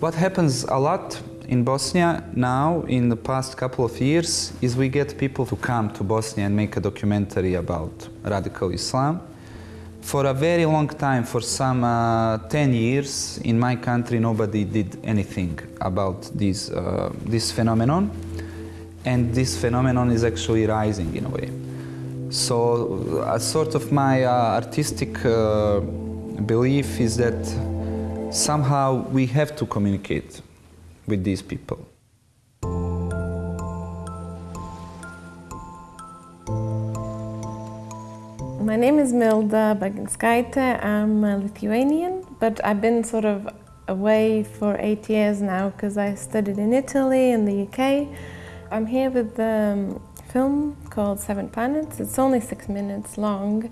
What happens a lot in Bosnia now, in the past couple of years, is we get people to come to Bosnia and make a documentary about radical Islam. For a very long time, for some uh, 10 years, in my country, nobody did anything about this, uh, this phenomenon. And this phenomenon is actually rising in a way. So, a sort of my uh, artistic uh, belief is that somehow we have to communicate with these people. My name is Milda Baginskaite. I'm Lithuanian, but I've been sort of away for eight years now because I studied in Italy and the UK. I'm here with the um, film called Seven Planets. It's only six minutes long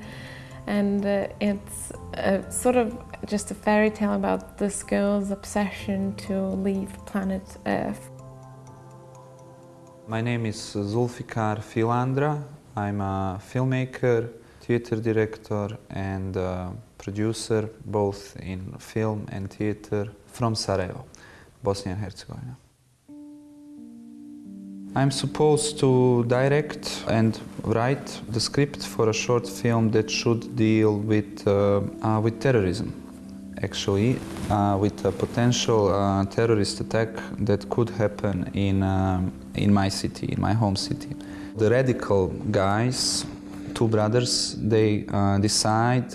and uh, it's a, sort of just a fairy tale about this girl's obsession to leave planet Earth. My name is Zulfikar Filandra. I'm a filmmaker, theater director and producer both in film and theater from Sarajevo, Bosnia and Herzegovina. I'm supposed to direct and write the script for a short film that should deal with, uh, uh, with terrorism, actually, uh, with a potential uh, terrorist attack that could happen in, um, in my city, in my home city. The radical guys, two brothers, they uh, decide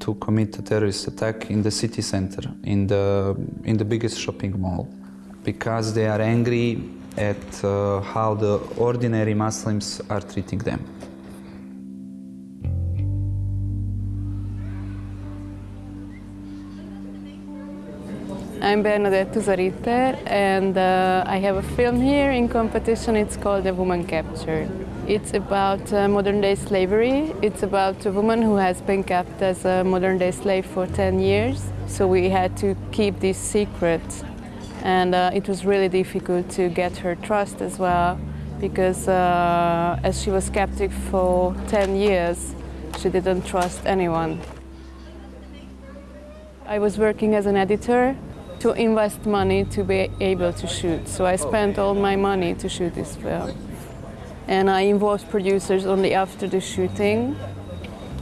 to commit a terrorist attack in the city center, in the, in the biggest shopping mall, because they are angry at uh, how the ordinary Muslims are treating them. I'm Bernadett Tuza-Ritter and uh, I have a film here in competition. It's called A Woman Captured. It's about uh, modern day slavery. It's about a woman who has been kept as a modern day slave for 10 years. So we had to keep this secret and uh, it was really difficult to get her trust as well because uh, as she was captive for 10 years, she didn't trust anyone. I was working as an editor to invest money to be able to shoot, so I spent all my money to shoot this film. And I involved producers only after the shooting,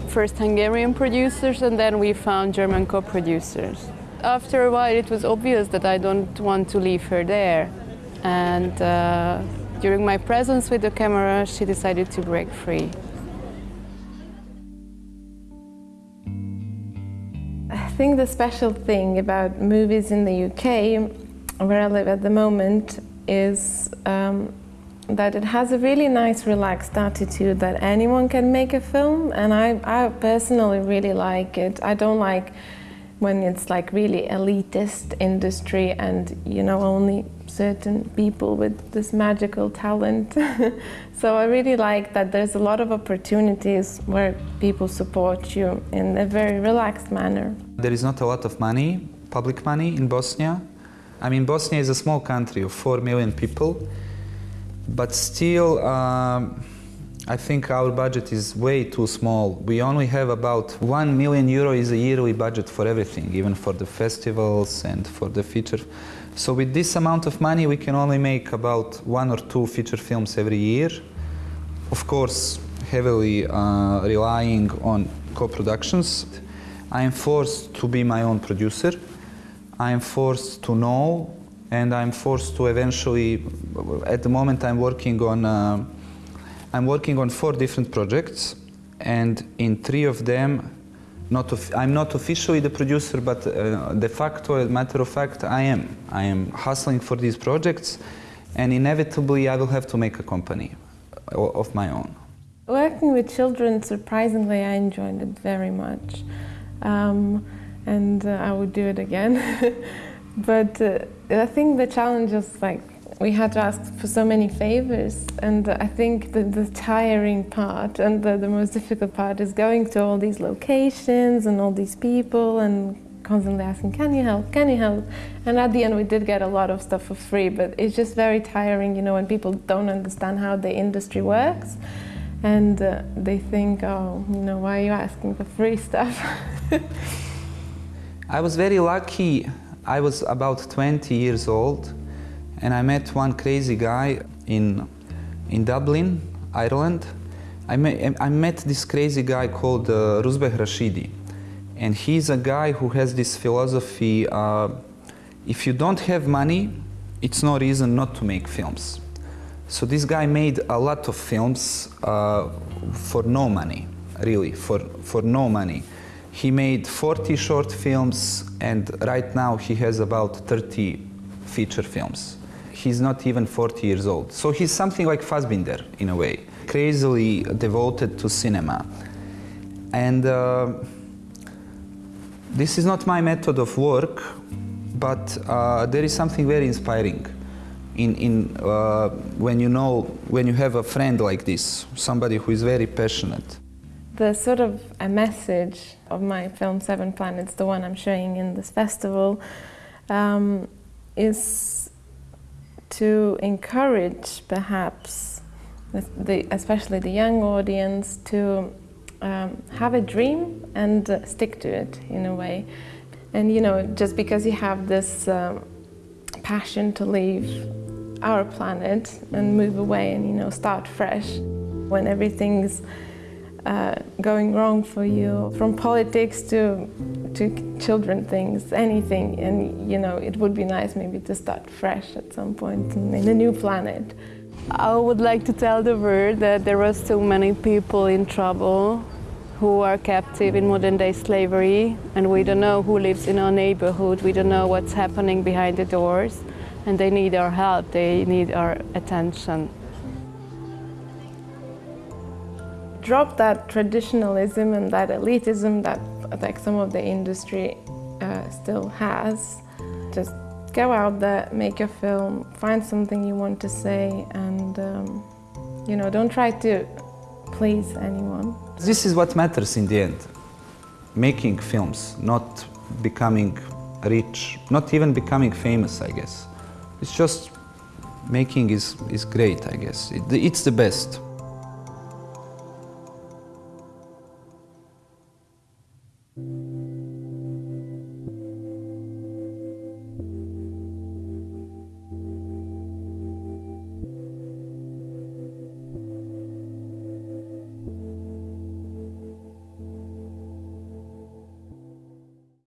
first Hungarian producers and then we found German co-producers after a while it was obvious that I don't want to leave her there. And uh, during my presence with the camera, she decided to break free. I think the special thing about movies in the UK, where I live at the moment, is um, that it has a really nice relaxed attitude that anyone can make a film and I, I personally really like it. I don't like when it's like really elitist industry and you know only certain people with this magical talent. so I really like that there's a lot of opportunities where people support you in a very relaxed manner. There is not a lot of money, public money in Bosnia. I mean, Bosnia is a small country of 4 million people, but still um, I think our budget is way too small. We only have about 1 million euro is a yearly budget for everything, even for the festivals and for the feature. So with this amount of money, we can only make about one or two feature films every year. Of course, heavily uh, relying on co-productions. I am forced to be my own producer. I am forced to know and I'm forced to eventually, at the moment I'm working on uh, I'm working on four different projects and in three of them not I'm not officially the producer but uh, de facto, as a matter of fact, I am. I am hustling for these projects and inevitably I will have to make a company of my own. Working with children, surprisingly, I enjoyed it very much. Um, and uh, I would do it again. but uh, I think the challenge is like we had to ask for so many favors and I think the, the tiring part and the, the, most difficult part is going to all these locations and all these people and constantly asking, can you help, can you help? And at the end we did get a lot of stuff for free, but it's just very tiring, you know, when people don't understand how the industry works and uh, they think, oh, you know, why are you asking for free stuff? I was very lucky. I was about 20 years old and I met one crazy guy in, in Dublin, Ireland. I met, I met this crazy guy called uh, Rouzbeh Rashidi. And he's a guy who has this philosophy, uh, if you don't have money, it's no reason not to make films. So this guy made a lot of films uh, for no money, really, for, for no money. He made 40 short films and right now he has about 30 feature films. He's not even 40 years old. So he's something like Fassbinder in a way, crazily devoted to cinema. And uh, this is not my method of work, but uh, there is something very inspiring in, in uh, when you know, when you have a friend like this, somebody who is very passionate. The sort of a message of my film Seven Planets, the one I'm showing in this festival, um, is to encourage perhaps, the, especially the young audience, to um, have a dream and uh, stick to it in a way. And you know, just because you have this um, passion to leave our planet and move away and you know start fresh when everything's uh, going wrong for you, from politics to to children things, anything. And you know, it would be nice maybe to start fresh at some point in, in a new planet. I would like to tell the world that there are so many people in trouble who are captive in modern day slavery and we don't know who lives in our neighborhood, we don't know what's happening behind the doors and they need our help, they need our attention. Drop that traditionalism and that elitism that like some of the industry uh, still has. Just go out there, make a film, find something you want to say and um, you know, don't try to please anyone. This is what matters in the end. Making films, not becoming rich, not even becoming famous, I guess. It's just making is, is great, I guess. It, it's the best.